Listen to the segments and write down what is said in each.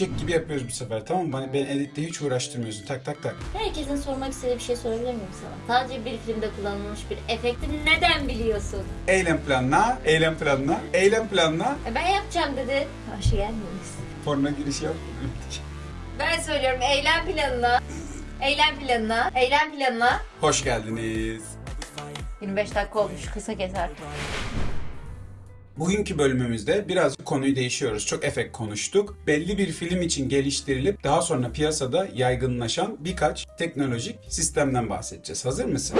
eşek gibi yapıyoruz bu sefer tamam mı? Bana, beni editte hiç uğraştırmıyorsun. Tak tak tak. Herkesin sormak istediği bir şey sorabilir miyim sana? Sadece bir filmde kullanılmış bir efekti neden biliyorsun? Eylem planla, eylem planla, eylem planla. E ben yapacağım dedi. Hoş geldiniz. Porno giriş yap. Ben söylüyorum eylem planına. Eylem planına. Eylem planına. Hoş geldiniz. 25 dakika olmuş. Kısa keser. Bugünkü bölümümüzde biraz konuyu değişiyoruz. Çok efekt konuştuk. Belli bir film için geliştirilip daha sonra piyasada yaygınlaşan birkaç teknolojik sistemden bahsedeceğiz. Hazır mısın?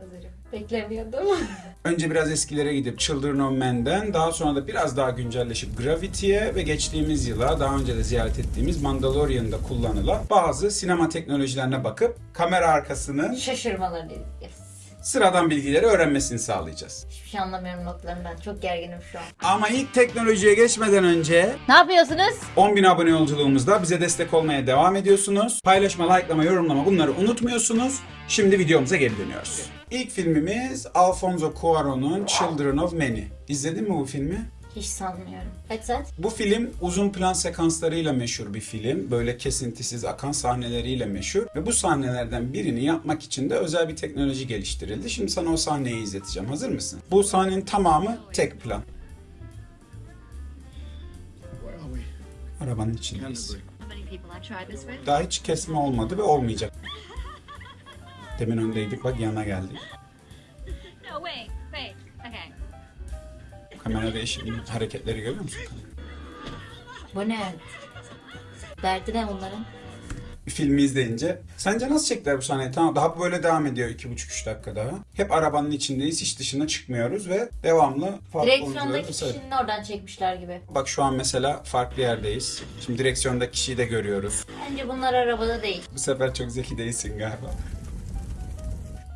Hazırım. Beklemiyordum. Önce biraz eskilere gidip Children of Men'den daha sonra da biraz daha güncelleşip Gravity'ye ve geçtiğimiz yıla daha önce de ziyaret ettiğimiz Mandalorian'da kullanılan bazı sinema teknolojilerine bakıp kamera arkasının Şaşırmalarını izleyeceğiz. Sıradan bilgileri öğrenmesini sağlayacağız. Hiçbir şey anlamıyorum notlarından. Çok gerginim şu an. Ama ilk teknolojiye geçmeden önce Ne yapıyorsunuz? 10.000 abone yolculuğumuzda bize destek olmaya devam ediyorsunuz. Paylaşma, likelama, yorumlama bunları unutmuyorsunuz. Şimdi videomuza geri dönüyoruz. İlk filmimiz Alfonso Cuarón'un Children of Men'i. İzledin mi bu filmi? Hiç sanmıyorum. Kaç saat? Bu film uzun plan sekanslarıyla meşhur bir film. Böyle kesintisiz akan sahneleriyle meşhur. Ve bu sahnelerden birini yapmak için de özel bir teknoloji geliştirildi. Şimdi sana o sahneyi izleteceğim. Hazır mısın? Bu sahnenin tamamı tek plan. Arabanın içindeyiz. Daha hiç kesme olmadı ve olmayacak. Demin öndeydik bak yana geldik. No. Okay. Kamera değişim hareketleri görüyor musun? Bu ne? Derdi ne bunların? Filmi izleyince sence nasıl çektiler bu sahneyi? Tamam daha böyle devam ediyor iki buçuk üç dakika daha. Hep arabanın içindeyiz hiç dışına çıkmıyoruz ve devamlı farklı Direksiyondaki kişinin oradan çekmişler gibi. Bak şu an mesela farklı yerdeyiz. Şimdi direksiyondaki kişiyi de görüyoruz. Bence bunlar arabada değil. Bu sefer çok zeki değilsin galiba.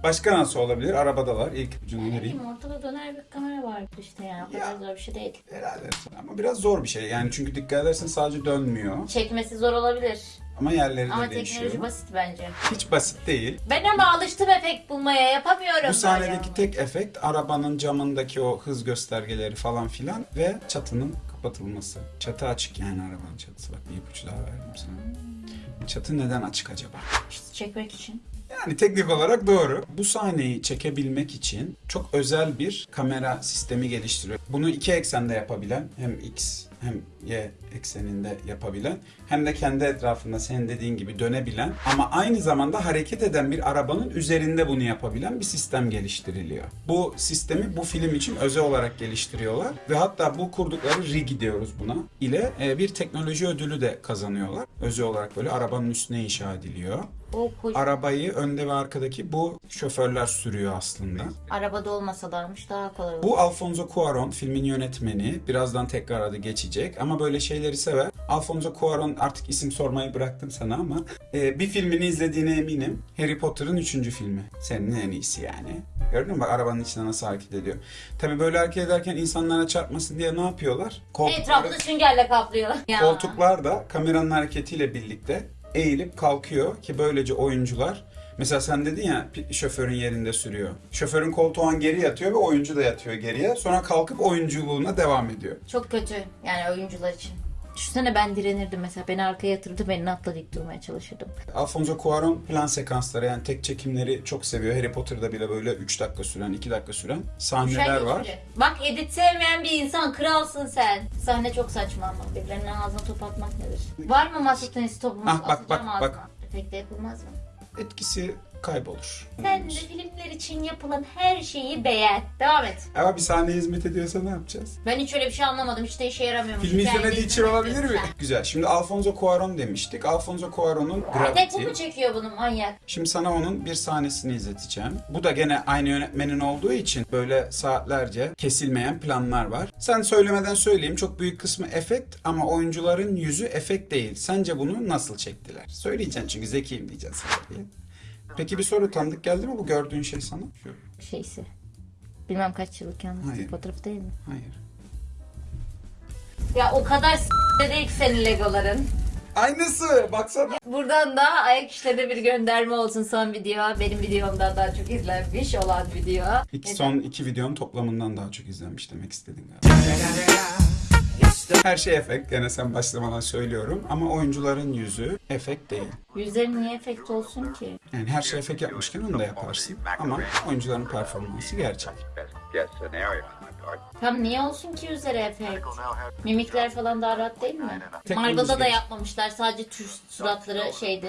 Başka nasıl olabilir? Arabadalar. İlk ucunu vereyim. Bilmiyorum ortada döner bir kamera vardı işte yani. O kadar Ya. zor bir şey değil. Herhalde. Ama biraz zor bir şey. Yani çünkü dikkat edersen sadece dönmüyor. Çekmesi zor olabilir. Ama yerleri de Ama değişiyor. teknoloji basit bence. Hiç basit değil. Ben ama alıştım efekt bulmaya yapamıyorum. Bu sahnedeki tek efekt arabanın camındaki o hız göstergeleri falan filan ve çatının kapatılması. Çatı açık yani arabanın çatısı. Bak bir ipucu daha verdim sana. Çatı neden açık acaba? İşte çekmek için. Yani teknik olarak doğru. Bu sahneyi çekebilmek için çok özel bir kamera sistemi geliştiriyor. Bunu iki eksende yapabilen hem X hem Y ekseninde yapabilen hem de kendi etrafında senin dediğin gibi dönebilen ama aynı zamanda hareket eden bir arabanın üzerinde bunu yapabilen bir sistem geliştiriliyor. Bu sistemi bu film için özel olarak geliştiriyorlar ve hatta bu kurdukları rig diyoruz buna ile e, bir teknoloji ödülü de kazanıyorlar. Özel olarak böyle arabanın üstüne inşa ediliyor. O Arabayı önde ve arkadaki bu şoförler sürüyor aslında. arabada olmasalarmış daha kolay olur. Bu Alfonso Cuarón filmin yönetmeni. Birazdan tekrar adı geçecek ama böyle şeyleri sever. Alfonso Cuarón artık isim sormayı bıraktım sana ama e, bir filmini izlediğine eminim. Harry Potter'ın üçüncü filmi. Senin en iyisi yani. Gördün mü bak arabanın içinde nasıl hareket ediyor. Tabi böyle hareket ederken insanlara çarpmasın diye ne yapıyorlar? Koltukları- Etrafını süngerle kaplıyorlar. Ya. Koltuklar da kameranın hareketiyle birlikte eğilip kalkıyor ki böylece oyuncular Mesela sen dedin ya şoförün yerinde sürüyor. Şoförün koltuğu an geri yatıyor ve oyuncu da yatıyor geriye. Sonra kalkıp oyunculuğuna devam ediyor. Çok kötü yani oyuncular için. Düşünsene ben direnirdim mesela. Beni arkaya yatırdı, beni atla dik durmaya çalışırdım. Alfonso Cuarón plan sekansları yani tek çekimleri çok seviyor. Harry Potter'da bile böyle 3 dakika süren, 2 dakika süren sahneler var. Bak edit sevmeyen bir insan kralsın sen. Sahne çok saçma ama birilerinin ağzına top atmak nedir? Var mı masa tenisi topumuz? Ah, bak, bak, ağzına. Efekte yapılmaz mı? Etkisi kaybolur. Sen de filmler için yapılan her şeyi beğen. Devam et. Ama bir sahneye hizmet ediyorsa ne yapacağız? Ben hiç öyle bir şey anlamadım. Hiç de işe yaramıyormuş. Filmi Hikayede izlemediği için izlemek olabilir mi? diyorsun Güzel. Şimdi Alfonso Cuarón demiştik. Alfonso Cuarón'un sen. Tek bu Gravity. mu çekiyor bunu manyak? Şimdi sana onun bir sahnesini izleteceğim. Bu da gene aynı yönetmenin olduğu için böyle saatlerce kesilmeyen planlar var. Sen söylemeden söyleyeyim çok büyük kısmı efekt ama oyuncuların yüzü efekt değil. Sence bunu nasıl çektiler? Söyleyeceksin çünkü zekiyim diyeceksin sana diye. Peki bir soru tanıdık geldi mi bu gördüğün şey sana? Şu. Şeysi. Bilmem kaç yıllık yalnız fotoğraf değil mi? Hayır. Ya o kadar s*** değil ki senin legoların. Aynısı baksana. Buradan da ayak işlerine bir gönderme olsun son video. Benim videomdan daha çok izlenmiş olan video. İki, son iki videonun toplamından daha çok izlenmiş demek istedin galiba. Yes, Her şey efekt. Gene sen başlamadan söylüyorum. Ama oyuncuların yüzü efekt değil. Yüzlerin niye efekt olsun ki? Yani her şey efekt yapmışken onu da yaparsın. Ama oyuncuların performansı gerçek. Tam niye olsun ki yüzlere efekt? Mimikler falan daha rahat değil mi? Marvel'da da yapmamışlar. Sadece tür suratları şeydi.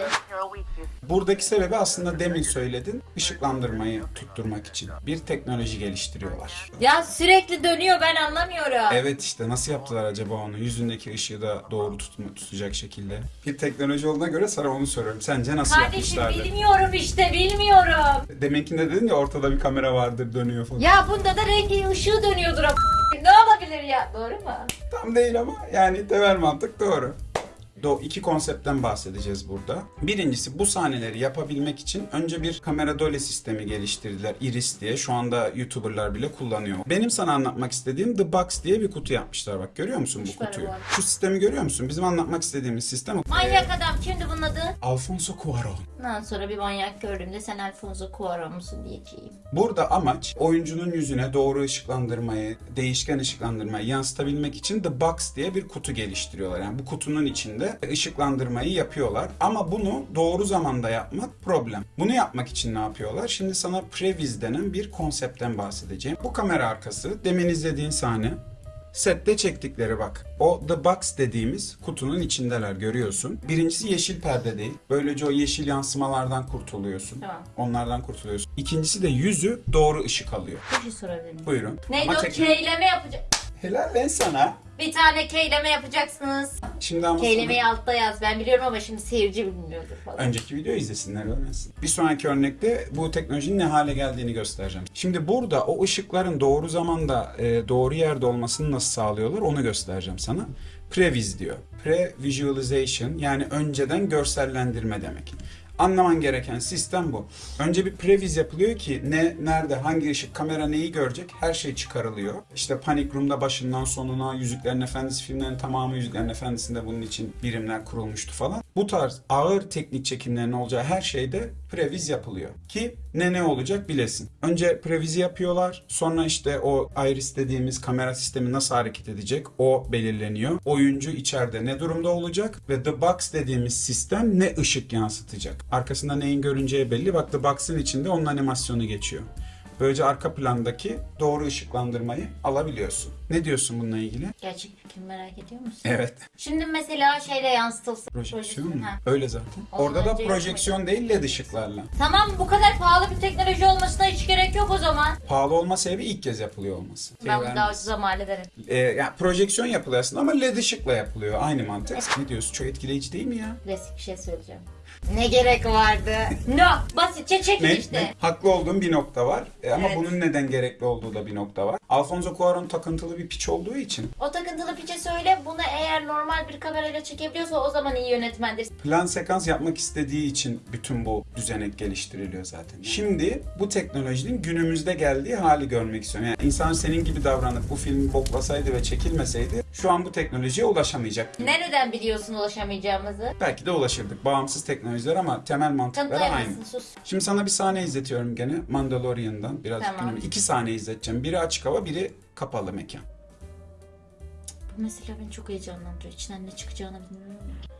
Buradaki sebebi aslında demin söyledin. ışıklandırmayı tutturmak için bir teknoloji geliştiriyorlar. Ya sürekli dönüyor ben anlamıyorum. Evet işte nasıl yaptılar acaba onu? Yüzündeki ışığı da doğru tutma, tutacak şekilde. Bir teknoloji olduğuna göre sana onu soruyorum. Sence nasıl Kardeşim yapmışlardı? bilmiyorum işte bilmiyorum. Deminkinde dedin ya ortada bir kamera vardır dönüyor falan. Ya bunda da rengi ışığı dönüyordur Ne olabilir ya? Doğru mu? Tam değil ama yani temel mantık doğru. Do iki konseptten bahsedeceğiz burada. Birincisi bu sahneleri yapabilmek için önce bir kamera dole sistemi geliştirdiler. Iris diye. Şu anda YouTuber'lar bile kullanıyor. Benim sana anlatmak istediğim The Box diye bir kutu yapmışlar. Bak görüyor musun bu kutuyu? Şu sistemi görüyor musun? Bizim anlatmak istediğimiz sistem. Manyak adam kimdi bunun adı? Alfonso Cuarón. Ondan sonra bir manyak gördüğümde sen Alfonso Cuarón musun diyeceğim. Burada amaç oyuncunun yüzüne doğru ışıklandırmayı, değişken ışıklandırmayı yansıtabilmek için The Box diye bir kutu geliştiriyorlar. Yani bu kutunun içinde ışıklandırmayı yapıyorlar. Ama bunu doğru zamanda yapmak problem. Bunu yapmak için ne yapıyorlar? Şimdi sana Previs denen bir konseptten bahsedeceğim. Bu kamera arkası demin izlediğin sahne Sette çektikleri bak. O The Box dediğimiz kutunun içindeler görüyorsun. Birincisi yeşil perde değil. Böylece o yeşil yansımalardan kurtuluyorsun. Tamam. Onlardan kurtuluyorsun. İkincisi de yüzü doğru ışık alıyor. Bir şey sorabilir miyim? Buyurun. Neydi Ama o keyleme yapacak? Helal lan sana. Bir tane keyleme yapacaksınız. Şimdi ama Keylemeyi altta yaz. Ben biliyorum ama şimdi seyirci bilmiyordur falan. önceki videoyu izlesinler öğrensin. Bir sonraki örnekte bu teknolojinin ne hale geldiğini göstereceğim. Şimdi burada o ışıkların doğru zamanda e, doğru yerde olmasını nasıl sağlıyorlar onu göstereceğim sana. Previs diyor. Pre-visualization yani önceden görsellendirme demek. Anlaman gereken sistem bu. Önce bir previz yapılıyor ki ne, nerede, hangi ışık, kamera neyi görecek her şey çıkarılıyor. İşte Panic Room'da başından sonuna, Yüzüklerin Efendisi filmlerinin tamamı Yüzüklerin Efendisi'nde bunun için birimler kurulmuştu falan. Bu tarz ağır teknik çekimlerin olacağı her şeyde previz yapılıyor. Ki ne ne olacak bilesin. Önce previzi yapıyorlar. Sonra işte o iris dediğimiz kamera sistemi nasıl hareket edecek o belirleniyor. Oyuncu içeride ne durumda olacak ve The Box dediğimiz sistem ne ışık yansıtacak. Arkasında neyin görüneceği belli. Bak The Box'ın içinde onun animasyonu geçiyor. Böylece arka plandaki doğru ışıklandırmayı alabiliyorsun. Ne diyorsun bununla ilgili? Gerçek fikri merak ediyor musun? Evet. Şimdi mesela şeyle yansıtılsın. Projeksiyon mu? Ha. Öyle zaten. Ondan Orada da projeksiyon değil led ışıklarla. Tamam bu kadar pahalı bir teknoloji olmasına hiç gerek yok o zaman. Pahalı olma sebebi ilk kez yapılıyor olması. Şey ben bunu daha ucuza mal ederim. Ee, yani projeksiyon yapılıyor aslında ama led ışıkla yapılıyor. Aynı mantık. Ne diyorsun? Çok etkileyici değil mi ya? Klasik bir şey söyleyeceğim. Ne gerek vardı? no. Basitçe çekin Ne? işte. ne? Haklı olduğum bir nokta var. E, ama Evet. bunun neden gerekli olduğu da bir nokta var. Alfonso Cuarón takıntılı bir piç olduğu için O takıntılı piçe söyle bunu eğer normal bir kamerayla çekebiliyorsa o zaman iyi yönetmendir. plan sekans yapmak istediği için bütün bu düzenek geliştiriliyor zaten. Şimdi bu teknolojinin günümüzde geldiği hali görmek istiyorum. Yani insan senin gibi davranıp bu filmi boklasaydı ve çekilmeseydi şu an bu teknolojiye ulaşamayacaktı. Nereden biliyorsun ulaşamayacağımızı? Belki de ulaşırdık. Bağımsız teknolojiler ama temel mantıkları aynı. Sus. Şimdi sana bir sahne izletiyorum gene Mandalorian'dan. Biraz Tamam. İki sahne izleteceğim. Biri açık hava, biri kapalı mekan. Bu mesela beni çok heyecanlandırıyor. İçinden ne çıkacağını bilmiyorum. ya.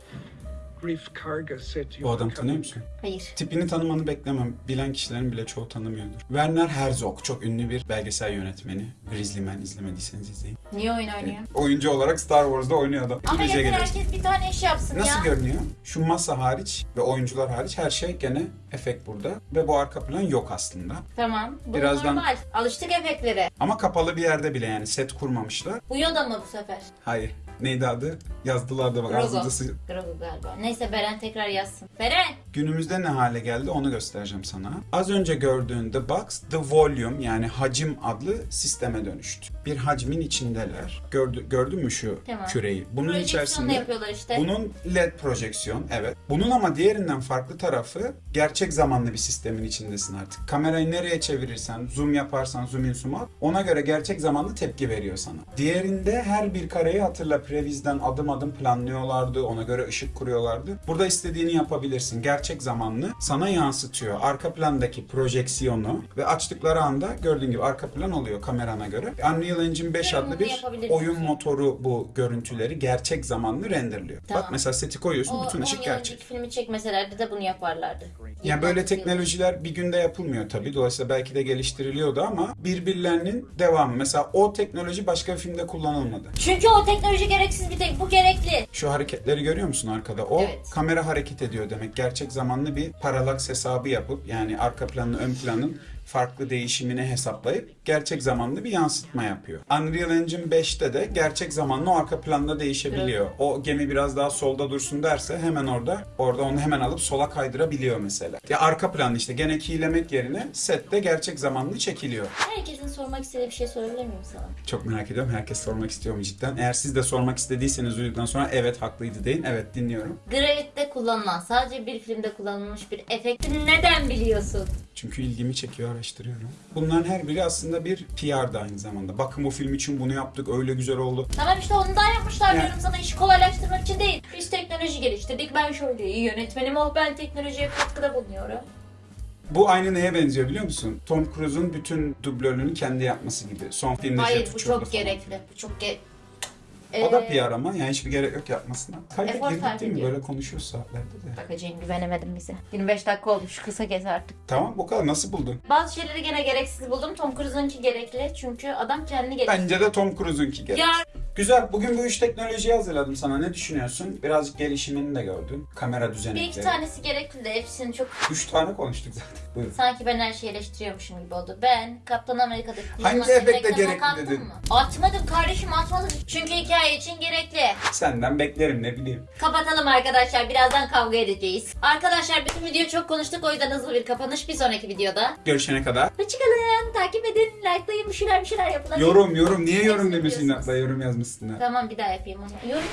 Bu adamı tanıyor musun? Hayır. Tipini tanımanı beklemem. Bilen kişilerin bile çoğu tanımıyordur. Werner Herzog çok ünlü bir belgesel yönetmeni. Grizzly Man izlemediyseniz izleyin. Niye oyun oynuyor? Oyuncu olarak Star Wars'da oynuyor adam. Ama yeter herkes bir tane iş yapsın Nasıl ya. görünüyor? Şu masa hariç ve oyuncular hariç her şey gene efekt burada. Ve bu arka plan yok aslında. Tamam. Bu Birazdan- normal. Alıştık efektlere. Ama kapalı bir yerde bile yani set kurmamışlar. Bu Yoda mı bu sefer? Hayır. Neydi adı? Yazdılar da bak Grogu. ağzımda sı- Grogu galiba. Neyse Beren tekrar yazsın. Beren! Günümüzde ne hale geldi onu göstereceğim sana. Az önce gördüğün The Box, The Volume yani hacim adlı sisteme dönüştü. Bir hacmin içindeler. Gördü, gördün mü şu Tamam. küreyi? Bunun Projeksiyonla içerisinde yapıyorlar işte. bunun LED projeksiyon evet. Bunun ama diğerinden farklı tarafı gerçek zamanlı bir sistemin içindesin artık. Kamerayı nereye çevirirsen, zoom yaparsan, zoom in zoom out ona göre gerçek zamanlı tepki veriyor sana. Diğerinde her bir kareyi hatırla Previs'den adım adım planlıyorlardı. Ona göre ışık kuruyorlardı. Burada istediğini yapabilirsin. Gerçek zamanlı sana yansıtıyor. Arka plandaki projeksiyonu ve açtıkları anda gördüğün gibi arka plan oluyor kamerana göre. Unreal Engine 5 Ve adlı bir oyun motoru bu görüntüleri gerçek zamanlı renderliyor. Tamam. Bak mesela seti koyuyorsun O bütün 10 ışık gerçek. filmi çekmeselerdi de bunu yaparlardı. Yani böyle 29 yıl. teknolojiler bir günde yapılmıyor tabii. Dolayısıyla belki de geliştiriliyordu ama birbirlerinin devamı. Mesela o teknoloji başka bir filmde kullanılmadı. Çünkü o teknoloji gereksiz bir tek bu gerekli. Şu hareketleri görüyor musun arkada? O Evet. kamera hareket ediyor demek. Gerçek zamanlı bir paralaks hesabı yapıp yani arka planla ön planın farklı değişimini hesaplayıp gerçek zamanlı bir yansıtma yapıyor. Unreal Engine 5'te de gerçek zamanlı o arka planda değişebiliyor. O gemi biraz daha solda dursun derse hemen orada orada onu hemen alıp sola kaydırabiliyor mesela. Ya arka plan işte gene keylemek yerine sette gerçek zamanlı çekiliyor. Herkesin sormak istediği bir şey sorabilir miyim sana? Çok merak ediyorum. Herkes sormak istiyor mu cidden? Eğer siz de sormak istediyseniz duyduktan sonra evet haklıydı deyin. Evet dinliyorum. Gravit'te kullanılan, sadece bir filmde kullanılmış bir efekti neden biliyorsun? Çünkü ilgimi çekiyor, araştırıyorum. Bunların her biri aslında bir PR da aynı zamanda. Bakın bu film için bunu yaptık, öyle güzel oldu. Tamam işte ondan yapmışlar Yani- diyorum sana işi kolaylaştırmak için değil. Biz teknoloji geliştirdik, ben şöyle iyi yönetmenim oh ben teknolojiye katkıda bulunuyorum. Bu aynı neye benziyor biliyor musun? Tom Cruise'un bütün dublörlüğünü kendi yapması gibi. Son filmde Hayır bu çok gerekli. Bu çok ge... O da Ee, PR ama yani hiçbir gerek yok yapmasına. Kayda Efor girdik sarf değil mi? ediyor. Böyle konuşuyoruz saatlerde de. Bakacağım güvenemedim bize. 25 dakika olmuş kısa kes artık. Tamam bu kadar. Nasıl buldun? Bazı şeyleri gene gereksiz buldum. Tom Cruise'unki gerekli çünkü adam kendini geliştirdi. Bence de Tom Cruise'unki gerek. Ya Güzel. Bugün bu üç teknolojiyi hazırladım sana. Ne düşünüyorsun? Birazcık gelişimini de gördün. Kamera bir düzenekleri. iki tanesi gerekli de hepsini çok Üç tane konuştuk zaten. Buyurun. sanki ben her şeyi eleştiriyormuşum gibi oldu. Ben Kaptan Amerika'da Hangi efekte gerekli dedin? Mı? Atmadım kardeşim atmadım. Çünkü hikaye için gerekli. Senden beklerim ne bileyim. Kapatalım arkadaşlar. Birazdan kavga edeceğiz. Arkadaşlar bütün video çok konuştuk. O yüzden hızlı bir kapanış. Bir sonraki videoda. Görüşene kadar. Hoşçakalın. Takip edin. Likelayın. Bir şeyler bir şeyler yapın. Yorum yorum. Niye yorum biliyorsunuz. Hatta yorum yazmışsın. Ha. Tamam bir daha yapayım onu. Yorum